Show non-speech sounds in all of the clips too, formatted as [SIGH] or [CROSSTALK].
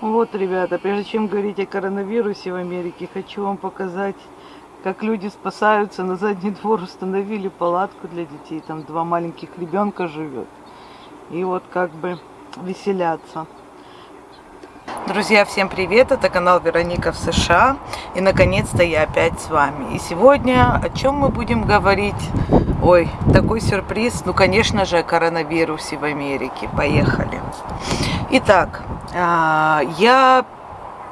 Вот, ребята, прежде чем говорить о коронавирусе в Америке, хочу вам показать, как люди спасаются. На задний двор установили палатку для детей. Там два маленьких ребенка живет. И вот как бы веселятся. Друзья, всем привет! Это канал Вероника в США. И наконец-то я опять с вами. И сегодня о чем мы будем говорить? Ой, такой сюрприз. Ну, конечно же, о коронавирусе в Америке. Поехали. Итак, я,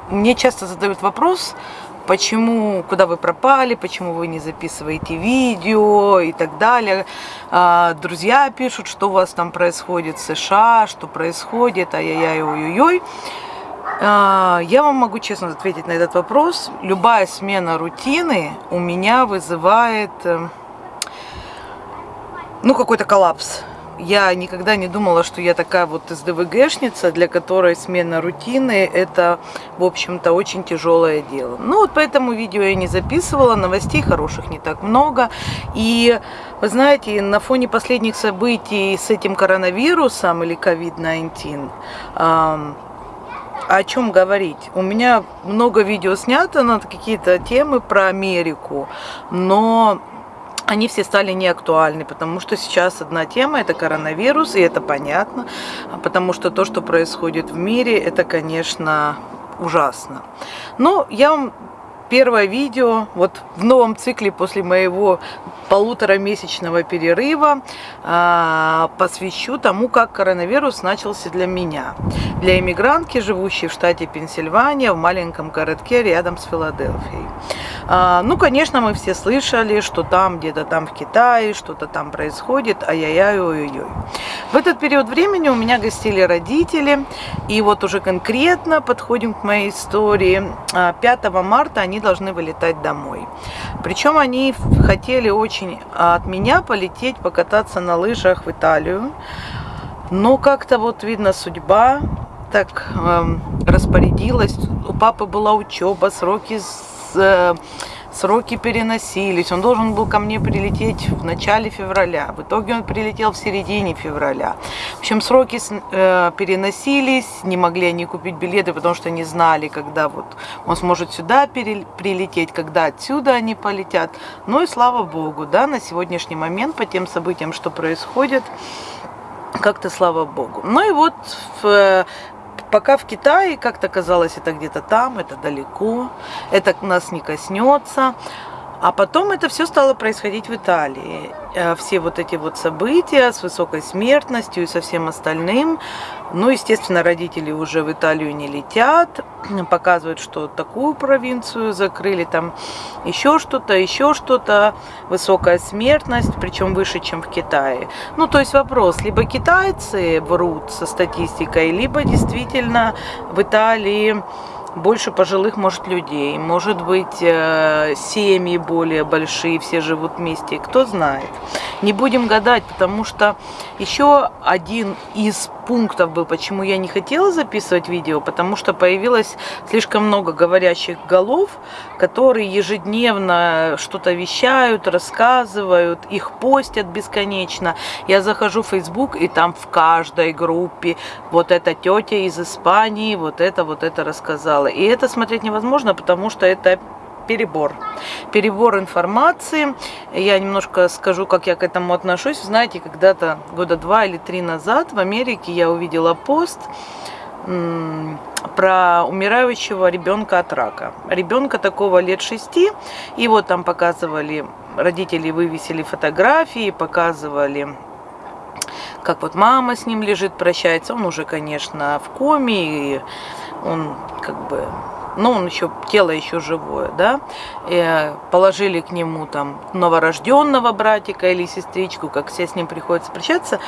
мне часто задают вопрос, почему, куда вы пропали, почему вы не записываете видео и так далее. А, друзья пишут, что у вас там происходит в США, что происходит, ай-яй-яй, ой-ой-ой. А, я вам могу честно ответить на этот вопрос. Любая смена рутины у меня вызывает, э, ну, какой-то коллапс я никогда не думала, что я такая вот СДВГшница, для которой смена рутины это, в общем-то, очень тяжелое дело. Ну вот поэтому видео я не записывала, новостей хороших не так много. И вы знаете, на фоне последних событий с этим коронавирусом или COVID-19, о чем говорить? У меня много видео снято на какие-то темы про Америку, но они все стали неактуальны, потому что сейчас одна тема – это коронавирус, и это понятно, потому что то, что происходит в мире, это, конечно, ужасно. Но я вам первое видео вот в новом цикле после моего полуторамесячного перерыва а, посвящу тому, как коронавирус начался для меня. Для иммигрантки, живущей в штате Пенсильвания, в маленьком городке рядом с Филадельфией. А, ну, конечно, мы все слышали, что там, где-то там в Китае, что-то там происходит, ай-яй-яй, ой-ой-ой. В этот период времени у меня гостили родители, и вот уже конкретно подходим к моей истории. 5 а, марта они должны вылетать домой. Причем они хотели очень от меня полететь, покататься на лыжах в Италию. Но как-то вот видно судьба так э, распорядилась. У папы была учеба, сроки сроки переносились. Он должен был ко мне прилететь в начале февраля. В итоге он прилетел в середине февраля. В общем, сроки э, переносились, не могли они купить билеты, потому что не знали, когда вот он сможет сюда прилететь, когда отсюда они полетят. Ну и слава богу, да, на сегодняшний момент по тем событиям, что происходит, как-то слава богу. Ну и вот в пока в Китае как-то казалось, это где-то там, это далеко, это нас не коснется. А потом это все стало происходить в Италии. Э, все вот эти вот события с высокой смертностью и со всем остальным. Ну, естественно, родители уже в Италию не летят, [CLEARS THROAT] показывают, что такую провинцию закрыли, там еще что-то, еще что-то, высокая смертность, причем выше, чем в Китае. Ну, то есть вопрос, либо китайцы врут со статистикой, либо действительно в Италии больше пожилых, может, людей, может быть, э, семьи более большие, все живут вместе, кто знает. Не будем гадать, потому что еще один из пунктов был, почему я не хотела записывать видео, потому что появилось слишком много говорящих голов, которые ежедневно что-то вещают, рассказывают, их постят бесконечно. Я захожу в Facebook, и там в каждой группе вот эта тетя из Испании, вот это, вот это рассказала. И это смотреть невозможно, потому что это перебор. Перебор информации. Я немножко скажу, как я к этому отношусь. Знаете, когда-то года два или три назад в Америке я увидела пост про умирающего ребенка от рака. Ребенка такого лет шести. И вот там показывали, родители вывесили фотографии, показывали как вот мама с ним лежит, прощается. Он уже, конечно, в коме, и он как бы ну, он еще, тело еще живое, да, и положили к нему там новорожденного братика или сестричку, как все с ним приходится прощаться.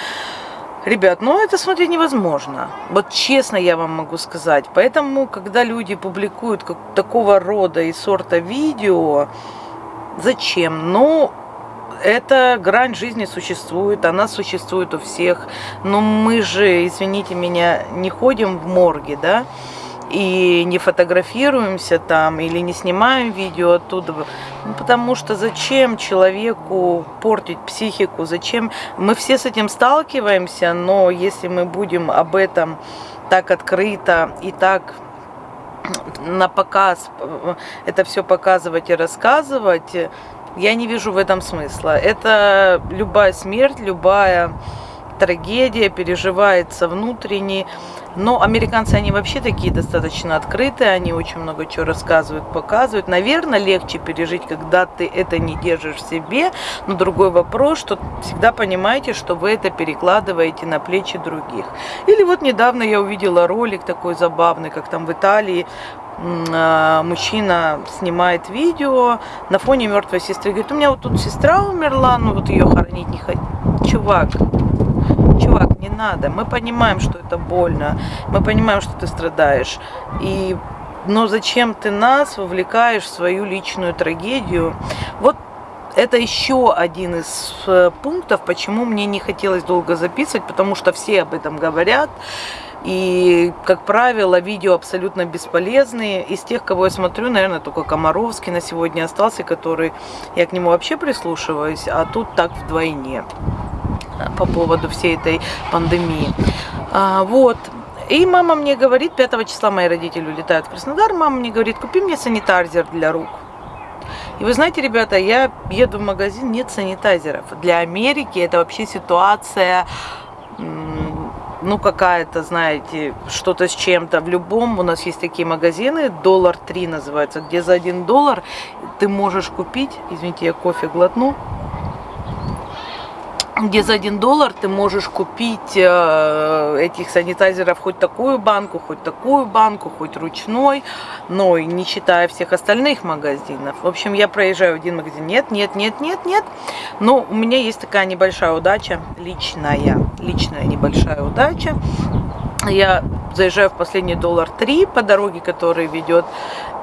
Ребят, ну это смотреть невозможно. Вот честно я вам могу сказать. Поэтому, когда люди публикуют как, такого рода и сорта видео, зачем? Ну, эта грань жизни существует, она существует у всех. Но мы же, извините меня, не ходим в морге, да? И не фотографируемся там или не снимаем видео оттуда. Ну, потому что зачем человеку портить психику, зачем... Мы все с этим сталкиваемся, но если мы будем об этом так открыто и так на показ э, это все показывать и рассказывать, я не вижу в этом смысла. Это любая смерть, любая трагедия переживается внутренне. Но американцы, они вообще такие достаточно открытые, они очень много чего рассказывают, показывают. Наверное, легче пережить, когда ты это не держишь в себе. Но другой вопрос, что всегда понимаете, что вы это перекладываете на плечи других. Или вот недавно я увидела ролик такой забавный, как там в Италии а, мужчина снимает видео на фоне мертвой сестры. Говорит, у меня вот тут сестра умерла, ну вот ее хоронить не хочу. Чувак, надо. Мы понимаем, что это больно. Мы понимаем, что ты страдаешь. И но зачем ты нас вовлекаешь в свою личную трагедию? Вот это еще один из э, пунктов, почему мне не хотелось долго записывать, потому что все об этом говорят. И, как правило, видео абсолютно бесполезные. Из тех, кого я смотрю, наверное, только Комаровский на сегодня остался, который я к нему вообще прислушиваюсь, а тут так вдвойне по поводу всей этой пандемии. А, вот. И мама мне говорит, 5 числа мои родители улетают в Краснодар, мама мне говорит, купи мне санитайзер для рук. И вы знаете, ребята, я еду в магазин, нет санитайзеров. Для Америки это вообще ситуация, ну, какая-то, знаете, что-то с чем-то. В любом у нас есть такие магазины, доллар 3 называется, где за 1 доллар ты можешь купить, извините, я кофе глотну, где за один доллар ты можешь купить э, этих санитайзеров хоть такую банку, хоть такую банку, хоть ручной, но и не считая всех остальных магазинов. В общем, я проезжаю один магазин, нет, нет, нет, нет, нет, но у меня есть такая небольшая удача, личная, личная небольшая удача. Я заезжаю в последний доллар 3 по дороге, который ведет,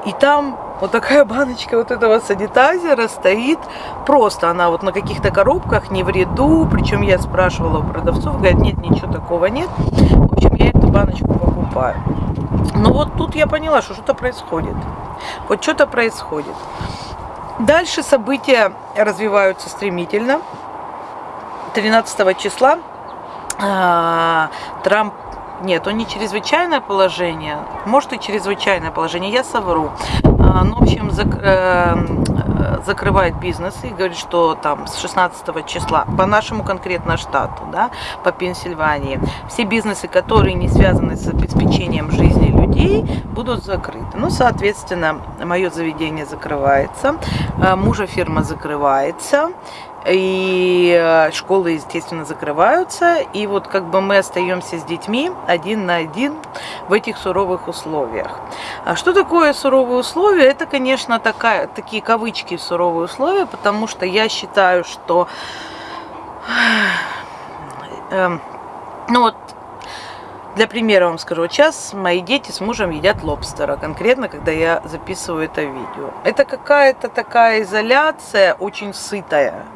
и там вот такая баночка вот этого санитайзера стоит. Просто она вот на каких-то коробках, не в ряду. Причем я спрашивала у продавцов, говорят, нет, ничего такого нет. В общем, я эту баночку покупаю. Но вот тут я поняла, что что-то происходит. Вот что-то происходит. Дальше события развиваются стремительно. 13 числа а, Трамп нет, он не чрезвычайное положение. Может и чрезвычайное положение, я совру. А, ну, в общем, зак, э, закрывает бизнес и говорит, что там с 16 числа, по нашему конкретно штату, да, по Пенсильвании, все бизнесы, которые не связаны с обеспечением жизни людей, будут закрыты. Ну, соответственно, мое заведение закрывается, э, мужа фирма закрывается, и э, школы, естественно, закрываются, и вот как бы мы остаемся с детьми один на один в этих суровых условиях. А что такое суровые условия? Это, конечно, такая, такие кавычки суровые условия, потому что я считаю, что э, ну вот для примера вам скажу, сейчас мои дети с мужем едят лобстера, конкретно, когда я записываю это видео. Это какая-то такая изоляция, очень сытая.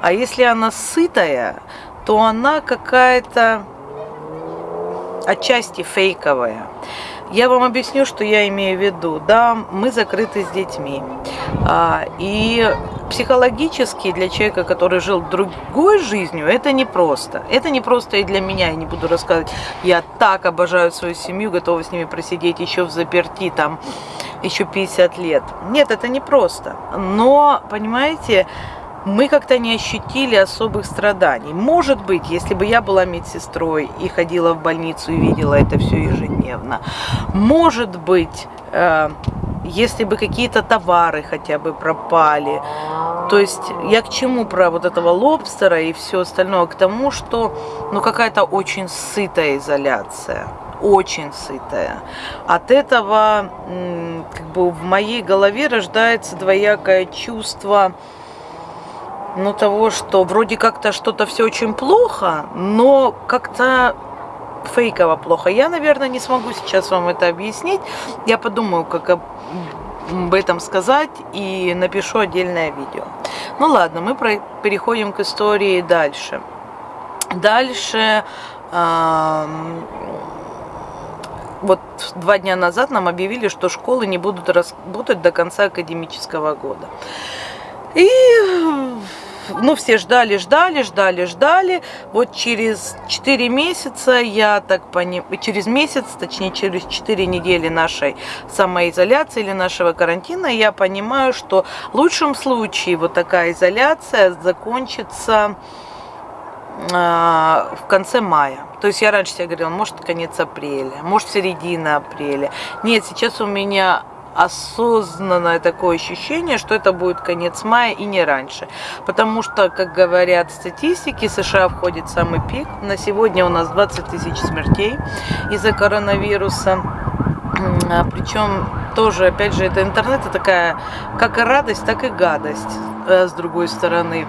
А если она сытая, то она какая-то отчасти фейковая. Я вам объясню, что я имею в виду. Да, мы закрыты с детьми. А, и психологически для человека, который жил другой жизнью, это непросто. Это непросто и для меня, я не буду рассказывать. Я так обожаю свою семью, готова с ними просидеть еще в заперти, там, еще 50 лет. Нет, это непросто. Но, понимаете, мы как-то не ощутили особых страданий. Может быть, если бы я была медсестрой и ходила в больницу и видела это все ежедневно, может быть, э, если бы какие-то товары хотя бы пропали. То есть я к чему про вот этого лобстера и все остальное? К тому, что ну какая-то очень сытая изоляция очень сытая. От этого как бы в моей голове рождается двоякое чувство ну, того, что вроде как-то что-то все очень плохо, но как-то фейково плохо. Я, наверное, не смогу сейчас вам это объяснить. Я подумаю, как об этом сказать и напишу отдельное видео. Ну ладно, мы переходим к истории дальше. Дальше, вот два дня назад нам объявили, что школы не будут работать до конца академического года. И ну, все ждали, ждали, ждали, ждали. Вот через 4 месяца, я так понимаю, через месяц, точнее, через 4 недели нашей самоизоляции или нашего карантина, я понимаю, что в лучшем случае вот такая изоляция закончится а, в конце мая. То есть я раньше себе говорила, может конец апреля, может середина апреля. Нет, сейчас у меня осознанное такое ощущение, что это будет конец мая и не раньше. Потому что, как говорят статистики, США входит в самый пик. На сегодня у нас 20 тысяч смертей из-за коронавируса. А, Причем тоже, опять же, это интернет, это такая как и радость, так и гадость, э, с другой стороны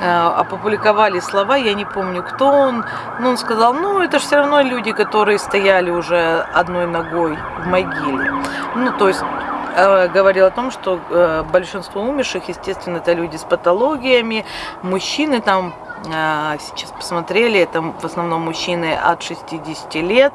э, опубликовали слова, я не помню, кто он, но он сказал, ну, это же все равно люди, которые стояли уже одной ногой в могиле. Ну, то есть говорил о том, что э, большинство умерших, естественно, это люди с патологиями, мужчины там сейчас посмотрели, это в основном мужчины от 60 лет,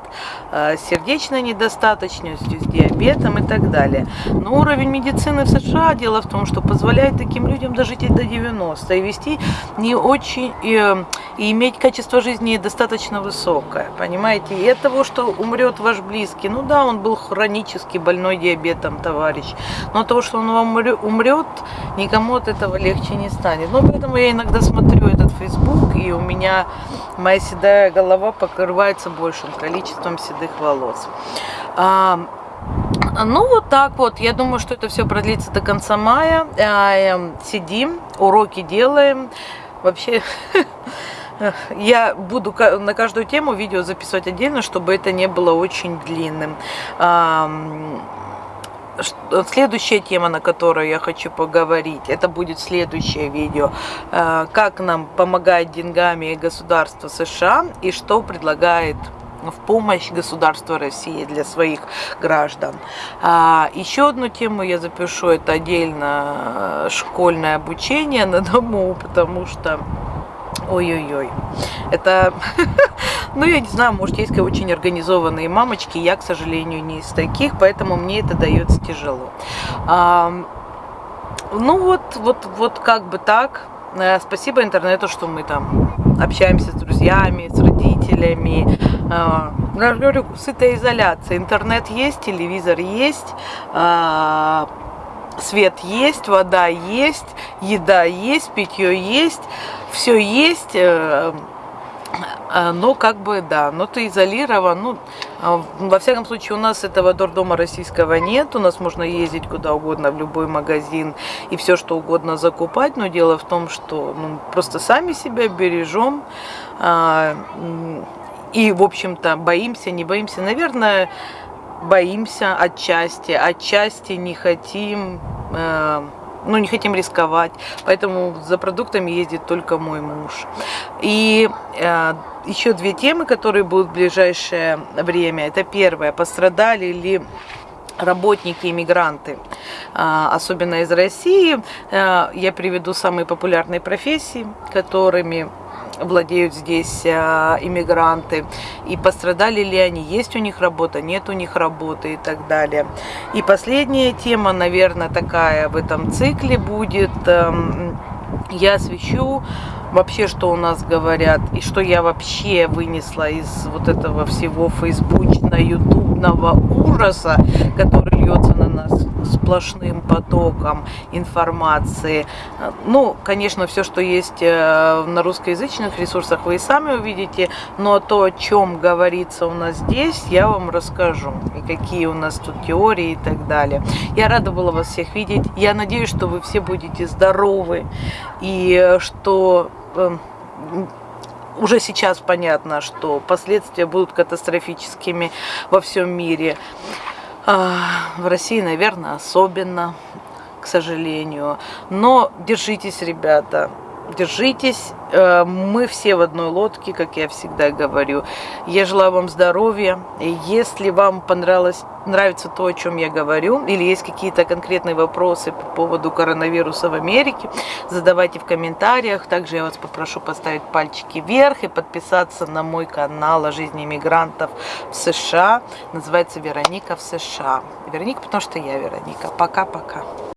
а, сердечной недостаточностью, с диабетом и так далее. Но уровень медицины в США, дело в том, что позволяет таким людям дожить до 90 и вести не очень, и, и иметь качество жизни достаточно высокое, понимаете? И от того, что умрет ваш близкий, ну да, он был хронически больной диабетом, товарищ, но от того, что он умрет, никому от этого легче не станет. Но поэтому я иногда смотрю этот Facebook и у меня моя седая голова покрывается большим количеством седых волос. А, ну, вот так вот. Я думаю, что это все продлится до конца мая. А, эм, сидим, уроки делаем. Вообще, [LAUGHS] я буду на каждую тему видео записывать отдельно, чтобы это не было очень длинным. Следующая тема, на которую я хочу поговорить, это будет следующее видео. Э, как нам помогает деньгами государство США и что предлагает в помощь государства России для своих граждан. А, еще одну тему я запишу, это отдельно э, школьное обучение на дому, потому что Ой-ой-ой. Это, [LAUGHS] ну, я не знаю, может, есть очень организованные мамочки. Я, к сожалению, не из таких, поэтому мне это дается тяжело. Ну, вот, вот, вот как бы так. Э, спасибо интернету, что мы там общаемся с друзьями, с родителями. А, я говорю, сытая изоляция. Интернет есть, телевизор есть, а, свет есть, вода есть, еда есть, питье есть, все есть, э, но как бы, да, но ты изолирован, ну, а, во всяком случае, у нас этого дурдома российского нет, у нас можно ездить куда угодно, в любой магазин и все что угодно закупать, но дело в том, что ну, просто сами себя бережем, а, и, в общем-то, боимся, не боимся, наверное, боимся отчасти, отчасти не хотим, ну, не хотим рисковать, поэтому за продуктами ездит только мой муж. И э, еще две темы, которые будут в ближайшее время. Это первое, пострадали ли работники, иммигранты, э, особенно из России. Э, я приведу самые популярные профессии, которыми владеют здесь а, иммигранты, и пострадали ли они, есть у них работа, нет у них работы и так далее. И последняя тема, наверное, такая в этом цикле будет, эм, я освещу вообще, что у нас говорят, и что я вообще вынесла из вот этого всего фейсбучно-ютубного ужаса, который льется на нас сплошным потоком информации. Ну, конечно, все, что есть э, на русскоязычных ресурсах, вы и сами увидите, но то, о чем говорится у нас здесь, я вам расскажу, и какие у нас тут теории и так далее. Я рада была вас всех видеть. Я надеюсь, что вы все будете здоровы, и что эм, уже сейчас понятно, что последствия будут катастрофическими во всем мире. А, в России, наверное, особенно, к сожалению. Но держитесь, ребята, держитесь. Э, мы все в одной лодке, как я всегда говорю. Я желаю вам здоровья. Если вам понравилось, нравится то, о чем я говорю, или есть какие-то конкретные вопросы по поводу коронавируса в Америке, задавайте в комментариях. Также я вас попрошу поставить пальчики вверх и подписаться на мой канал о жизни иммигрантов в США. Называется Вероника в США. Вероника, потому что я Вероника. Пока-пока.